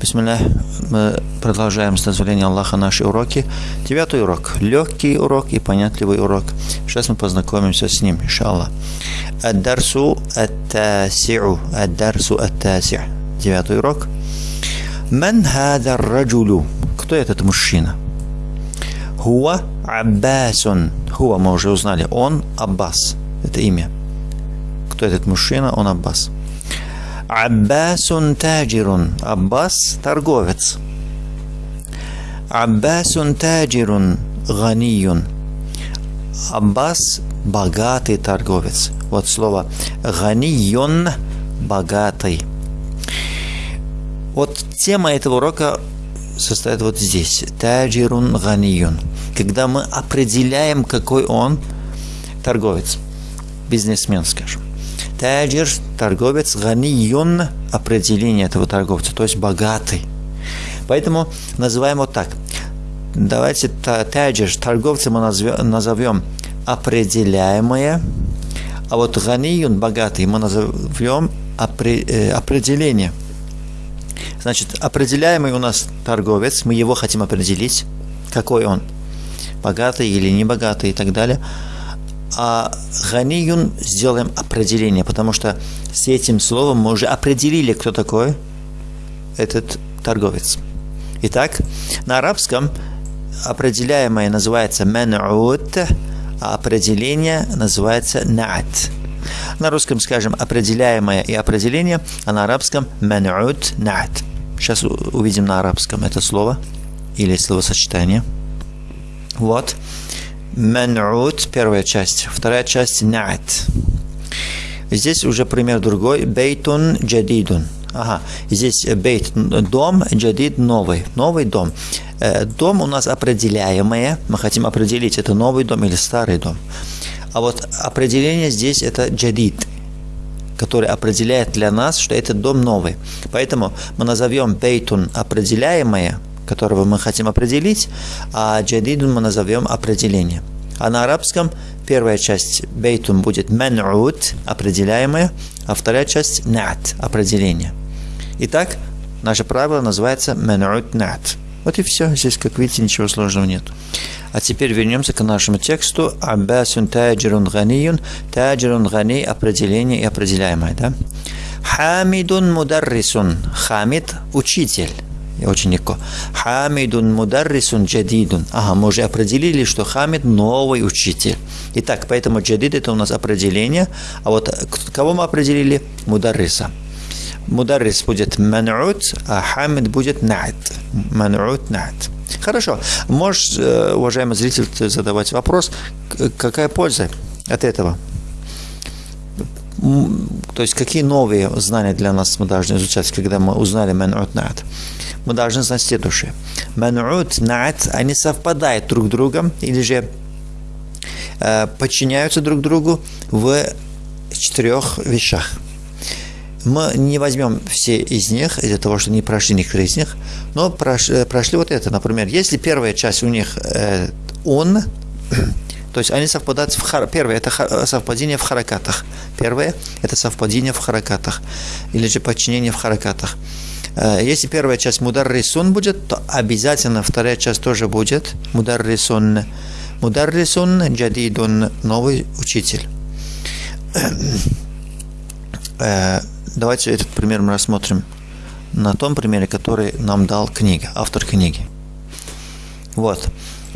Бисмилля, мы продолжаем с дозволения Аллаха наши уроки. Девятый урок. Легкий урок и понятливый урок. Сейчас мы познакомимся с ним, иншаллах. Ад-дарсу ат-таси'у. Ад-дарсу ат-таси'. Девятый урок. Ман хада раджулю. Кто этот мужчина? Хуа Аббасун. Хуа мы уже узнали. Он Аббас. Это имя. Кто этот мужчина? Он Аббас. Аббасун таджирун. Аббас – торговец. Аббасун таджирун ганиюн. Аббас – богатый торговец. Вот слово ганиюн – богатый. Вот тема этого урока состоит вот здесь. Таджирун ганиюн. Когда мы определяем, какой он торговец. Бизнесмен, скажем. Таджир, торговец, ганиюн, определение этого торговца, то есть богатый. Поэтому называем вот так. Давайте таджир, торговца мы назовем определяемое, а вот ганиюн, богатый, мы назовем э, определение. Значит, определяемый у нас торговец, мы его хотим определить, какой он, богатый или небогатый и так далее – а ганиюн сделаем определение, потому что с этим словом мы уже определили, кто такой этот торговец. Итак, на арабском определяемое называется ман'ут, а определение называется на'ат. На русском скажем определяемое и определение, а на арабском ман'ут на'ат. Сейчас увидим на арабском это слово или словосочетание. Вот. Ман'ут, первая часть. Вторая часть на'ат. Здесь уже пример другой. Бейтун джадидун. Ага, здесь бейт – дом, джадид – новый. Новый дом. Э, дом у нас определяемое. Мы хотим определить, это новый дом или старый дом. А вот определение здесь – это джадид который определяет для нас, что этот дом новый. Поэтому мы назовем бейтун определяемое, которого мы хотим определить, а джадидун мы назовем определение. А на арабском первая часть бейтун будет ман'ут, определяемое, а вторая часть нат, определение. Итак, наше правило называется ман'ут нат. Вот и все. Здесь, как видите, ничего сложного нет. А теперь вернемся к нашему тексту. Аббасун таджирун ганиюн. Таджирун гани – определение и определяемое. Да? Хамидун мударрисун. Хамид – учитель очень легко. Хамидун мударрисун джадидун. Ага, мы уже определили, что Хамид новый учитель. Итак, поэтому джадид это у нас определение. А вот кого мы определили? Мударриса. Мударрис будет ман'ут, а Хамид будет на'ат. Ман'ут на'ат. Хорошо. Можешь, э, уважаемый зритель, задавать вопрос, какая польза от этого? То есть, какие новые знания для нас мы должны изучать, когда мы узнали ман'ут на'ат? мы должны знать следующее. Ман'ут, на'ат, они совпадают друг с другом или же э, подчиняются друг другу в четырех вещах. Мы не возьмем все из них, из-за того, что не прошли некоторые из них, но прош, э, прошли вот это. Например, если первая часть у них э, он, то есть они совпадают в хар... Первое – это совпадение в харакатах. Первое – это совпадение в харакатах. Или же подчинение в харакатах. Э, если первая часть мудар рисун будет, то обязательно вторая часть тоже будет мудар рисун. Мудар рисун джадидун, новый учитель. Э, давайте этот пример мы рассмотрим на том примере, который нам дал книга, автор книги. Вот.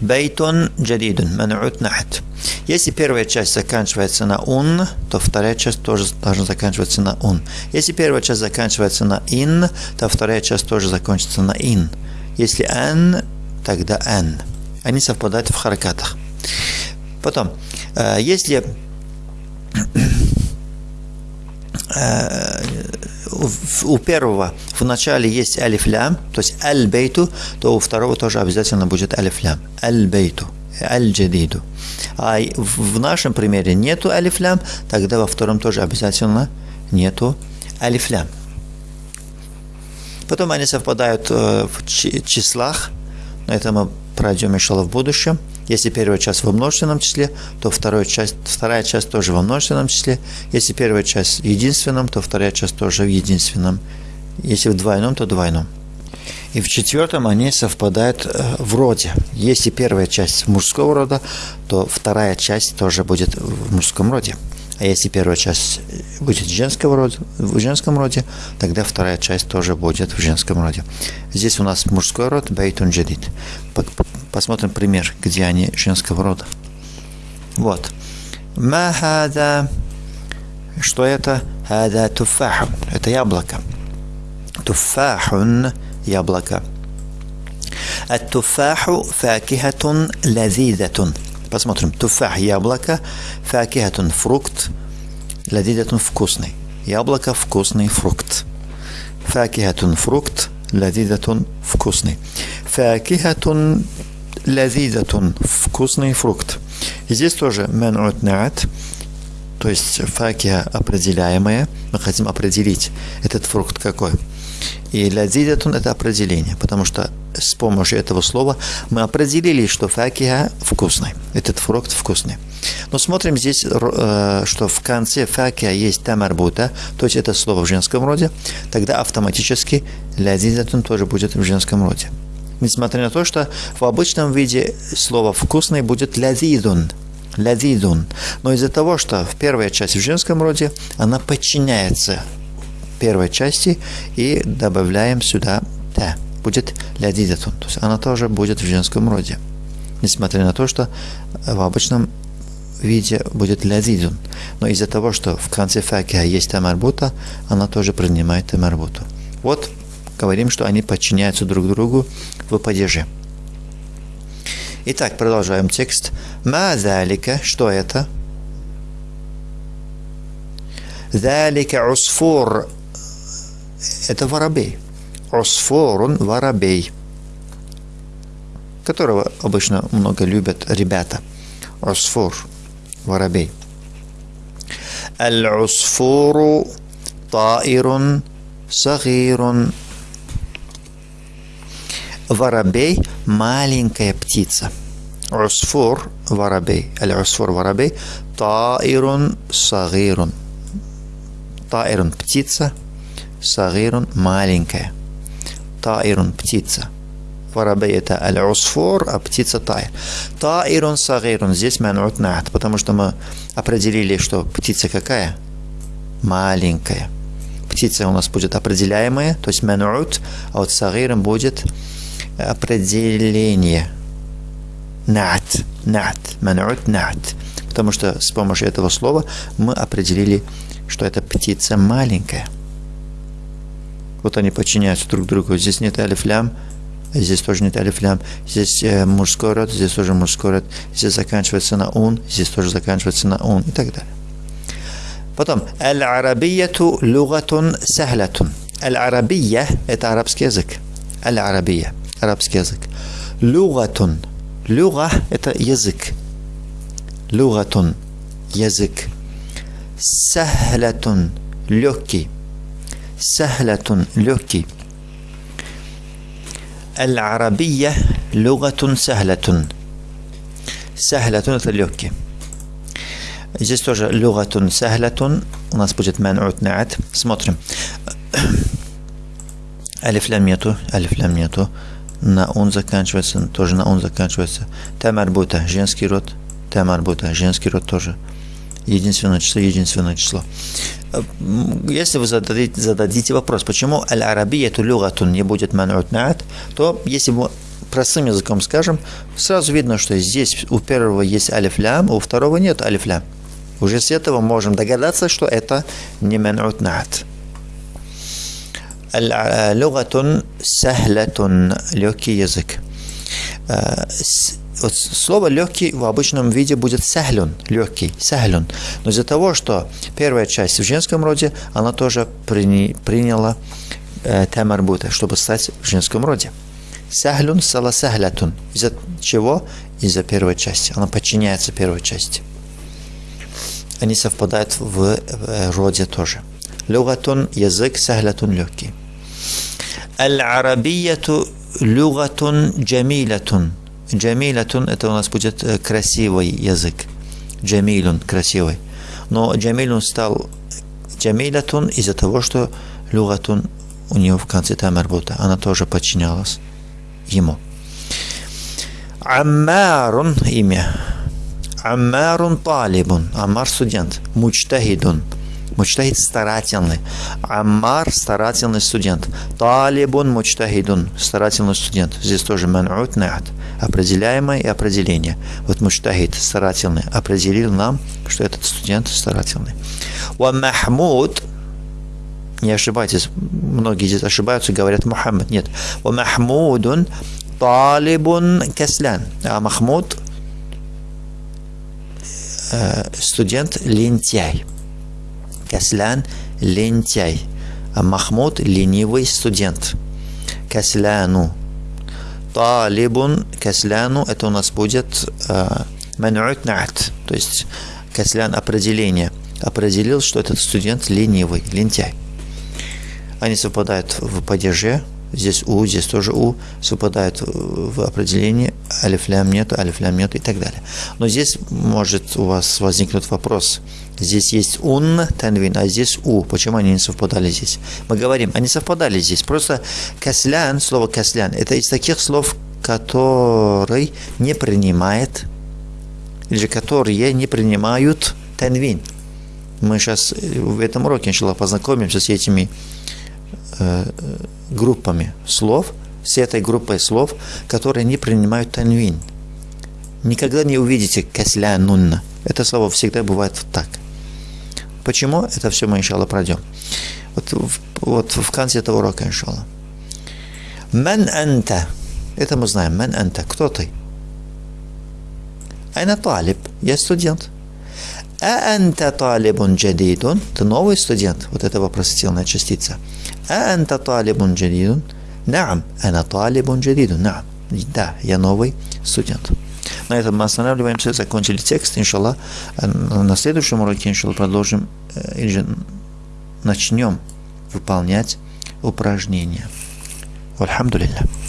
Бейтон джадидун, ман'ут нахт. Если первая часть заканчивается на «ун», то вторая часть тоже должна заканчиваться на «ун». Если первая часть заканчивается на «ин», то вторая часть тоже закончится на «ин». Если «ан», тогда «ан». Они совпадают в харакатах. Потом, э, если э, у первого в начале есть алифлям, то есть аль-бейту, то у второго тоже обязательно будет алифлям. Аль-бейту, аль-джадиду. А в нашем примере нету алифлям, тогда во втором тоже обязательно нету алифлям. Потом они совпадают э, в числах, но это мы пройдем еще в будущем. Если первая часть во множественном числе, то вторая часть, вторая часть тоже во множественном числе. Если первая часть в единственном, то вторая часть тоже в единственном. Если в двойном, то двойном. И в четвертом они совпадают э, в роде. Если первая часть мужского рода, то вторая часть тоже будет в мужском роде. А если первая часть будет женского рода, в женском роде, тогда вторая часть тоже будет в женском роде. Здесь у нас мужской род Бейтун Джадид. Посмотрим пример, где они женского рода. Вот. Махада. Что это? Хада туфахун. Это яблоко. Туфахун – яблоко. Ат-туфаху факихатун лазидатун. Посмотрим. Туфах – яблоко. Факихатун – фрукт. Лазидатун – вкусный. Яблоко – вкусный фрукт. Факихатун – фрукт. Лазидатун – вкусный. Факихатун лазидатун – вкусный фрукт. И здесь тоже менут наат, то есть факия определяемая. Мы хотим определить этот фрукт какой. И лазидатун – это определение, потому что с помощью этого слова мы определили, что факиха вкусный. Этот фрукт вкусный. Но смотрим здесь, э, что в конце факиха есть тамарбута, то есть это слово в женском роде, тогда автоматически лязизатун тоже будет в женском роде. Несмотря на то, что в обычном виде слово «вкусный» будет лязидун, лязидун. Но из-за того, что в первой части в женском роде, она подчиняется первой части и добавляем сюда «та» будет лядидатун. То есть она тоже будет в женском роде. Несмотря на то, что в обычном виде будет лядидун. Но из-за того, что в конце факиха есть тамарбута, она тоже принимает тамарбуту. Вот говорим, что они подчиняются друг другу в падеже. Итак, продолжаем текст. Ма залика, что это? Залика усфур. Это воробей. Осфорун воробей, которого обычно много любят ребята. Осфор, воробей. Аль-усфуру таирун сагирун. Воробей – маленькая птица. Усфур – воробей. Аль-усфур – воробей. Таирун сагирун. Таирун – птица. Сагирун – маленькая. Таирун – птица. Воробей – это аль-усфур, а птица тайр. Таирун сагирун. Здесь манут нат, потому что мы определили, что птица какая? Маленькая. Птица у нас будет определяемая, то есть манут, а вот сагирун будет определение. Нат. Нат. Манут нат. Потому что с помощью этого слова мы определили, что это птица маленькая. Вот они подчиняются друг другу. Здесь нет алифлям, здесь тоже нет алифлям. Здесь э, мужской род, здесь тоже мужской род. Здесь заканчивается на ун, здесь тоже заканчивается на ун и так далее. Потом, аль-арабияту лугатун сахлатун. Аль-арабия – это арабский язык. Аль-арабия – арабский язык. Люгатун. Люга – это язык. Люгатун – язык. Сахлатун – легкий. Сахлатун – легкий. Аль-арабия – люгатун сахлатун. Сахлатун – это легкий. Здесь тоже люгатун сахлатун. У нас будет манут наат. Смотрим. Алиф лям нету, алиф лям нету. На он заканчивается. Тоже на он заканчивается. Тамарбута. Женский род. Тамарбута. Женский род тоже. Единственное число. Единственное число. Если вы зададите, зададите вопрос, почему аль-арабия люгатун не будет ман'ут то если мы простым языком скажем, сразу видно, что здесь у первого есть алифлям, у второго нет алифлям. Уже с этого можем догадаться, что это не ман'ут. Люгатун сахлатун легкий язык. Э, вот слово легкий в обычном виде будет сахлюн, легкий, сахлюн. Но из-за того, что первая часть в женском роде, она тоже при, приняла э, тамарбута, чтобы стать в женском роде. Сахлюн сала сахлятун. Из-за чего? Из-за первой части. Она подчиняется первой части. Они совпадают в э, роде тоже. Люгатун – язык, сахлятун – легкий. Аль-арабияту люгатун джамилатун. Джамилятун – это у нас будет э, красивый язык. Джамилун – красивый. Но Джамилун стал Джамилятун из-за того, что люгатун у него в конце тамарбута. Она тоже подчинялась ему. Аммарун имя. Аммарун талибун. Амар студент. Мучтахидун. Мучтахид старательный. Аммар старательный студент. Талибун мучтахидун. Старательный студент. Здесь тоже ман'ут на'ат. Определяемое и определение. Вот мучтахид старательный определил нам, что этот студент старательный. Ва Махмуд не ошибайтесь, многие здесь ошибаются, говорят Мухаммад. Нет. Ва Махмудун талибун каслян. А Махмуд э, студент лентяй. Каслян – лентяй. А Махмуд – ленивый студент. Касляну. Талибун касляну – это у нас будет э, ман'ут на'ат. То есть каслян – определение. Определил, что этот студент ленивый, лентяй. Они совпадают в падеже, здесь у, здесь тоже у, совпадают в определении, алифлям нет, алифлям нет и так далее. Но здесь может у вас возникнуть вопрос. Здесь есть ун, танвин, а здесь у. Почему они не совпадали здесь? Мы говорим, они совпадали здесь. Просто каслян, слово каслян, это из таких слов, который не принимает, или же которые не принимают танвин. Мы сейчас в этом уроке, иншаллах, познакомимся с этими группами слов, с этой группой слов, которые не принимают танвин. Никогда не увидите каслянунна. Это слово всегда бывает так. Почему? Это все мы, иншаллах, пройдем. Вот, вот в конце этого урока, иншаллах. Ман анта. Это мы знаем. Ман анта. Кто ты? Айна талиб. Я студент. А анта талибун джадидун. Ты новый студент. Вот это вопросительная частица. Анта талибун джадидун. Наам. Ана талибун джадидун. Наам. Да, я новый студент. На этом мы останавливаемся, закончили текст, иншаллах. На следующем уроке, иншаллах, продолжим или же начнем выполнять упражнения. Альхамдулилlah.